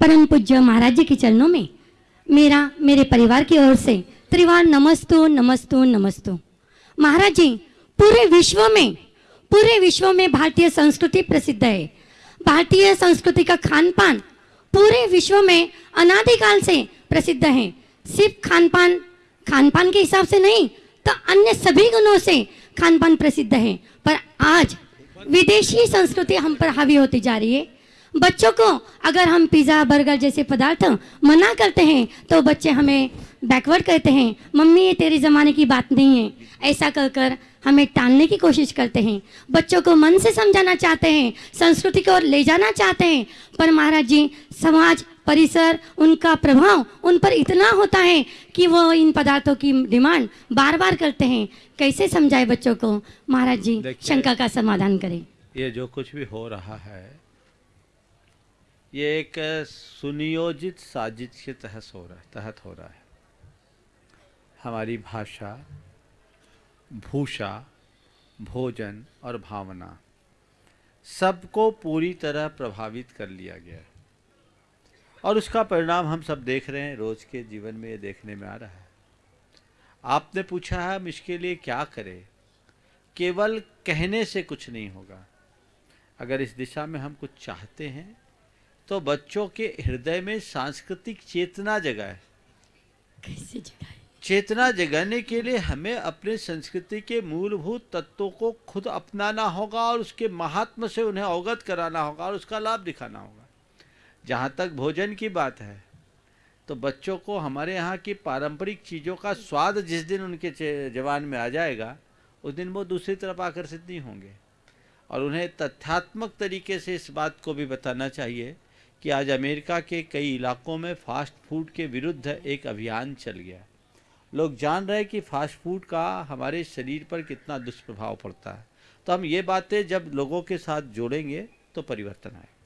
परम पूज्य महाराज जी के चरणों में मेरा, मेरे परिवार की ओर से त्रिवार नमस्तो नमस्तो नमस्तो। महाराज जी, पूरे विश्व में, पूरे विश्व में भारतीय संस्कृति प्रसिद्ध है। भारतीय संस्कृति का खान पान पूरे विश्व में अनादिकाल से प्रसिद्ध है। सिर्फ़ खान पान खान पान के हिसाब से नहीं तो अन्य सभी गुणों से खान पान प्रसिद्ध है। पर आज विदेशी संस्कृति हम पर हावी होती जा रही है। बच्चों को अगर हम पिज़्ज़ा बर्गर जैसे पदार्थ मना करते हैं तो बच्चे हमें बैकवर्ड कहते हैं। मम्मी ये तेरे ज़माने की बात नहीं है। ऐसा कर कर हमें टालने की कोशिश करते हैं। बच्चों को मन से समझाना चाहते हैं संस्कृति की ओर ले जाना चाहते हैं। पर महाराज जी समाज परिसर उनका प्रभाव उन पर इतना होता है कि वो इन पदार्थों की डिमांड बार बार करते हैं। कैसे समझाए बच्चों को? महाराज जी शंका का समाधान करें। ये जो कुछ भी हो रहा है ये एक सुनियोजित साजिश के तहत हो रहा है, तहत हो रहा है। हमारी भाषा, भूषा, भोजन और भावना सबको पूरी तरह प्रभावित कर लिया गया है। और उसका परिणाम हम सब देख रहे हैं, रोज के जीवन में ये देखने में आ रहा है। आपने पूछा है, हम इसके लिए क्या करें? केवल कहने से कुछ नहीं होगा। अगर इस दिशा में हम कुछ चाहते हैं तो बच्चों के हृदय में सांस्कृतिक चेतना जगाए। कैसे जगाए? चेतना जगाने के लिए हमें अपने संस्कृति के मूलभूत तत्वों को खुद अपनाना होगा और उसके महात्म से उन्हें अवगत कराना होगा और उसका लाभ दिखाना होगा। जहाँ तक भोजन की बात है तो बच्चों को हमारे यहाँ की पारंपरिक चीज़ों का स्वाद जिस दिन उनके जवान में आ जाएगा उस दिन वो दूसरी तरफ़ आकर्षित नहीं होंगे। और उन्हें तथ्यात्मक तरीके से इस बात को भी बताना चाहिए कि आज अमेरिका के कई इलाकों में फास्ट फ़ूड के विरुद्ध एक अभियान चल गया लोग जान रहे हैं कि फास्ट फ़ूड का हमारे शरीर पर कितना दुष्प्रभाव पड़ता है। तो हम ये बातें जब लोगों के साथ जोड़ेंगे तो परिवर्तन आएगा।